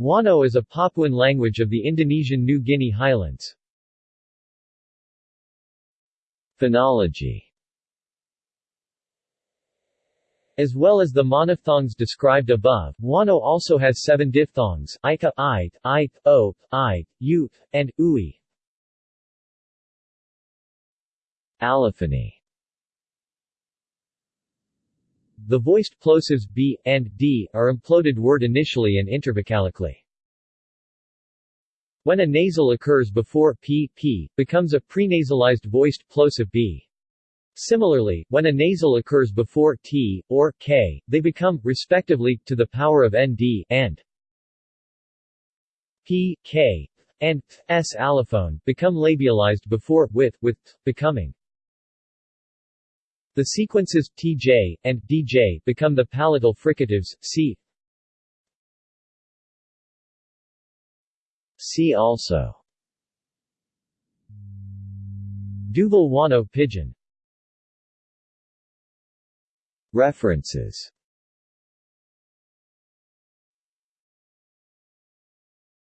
Wano is a Papuan language of the Indonesian New Guinea highlands. Phonology As well as the monophthongs described above, Wano also has seven diphthongs, ika, i, i, o, i, u, and ui. Allophony The voiced plosives b, and d, are imploded word initially and intervocalically. When a nasal occurs before p, p, becomes a prenasalized voiced plosive b. Similarly, when a nasal occurs before t, or k, they become, respectively, to the power of nd, and p, k, and s allophone, become labialized before, with, with, becoming. The sequences tj and dj become the palatal fricatives. See See also. Duvle Wano Pidgin References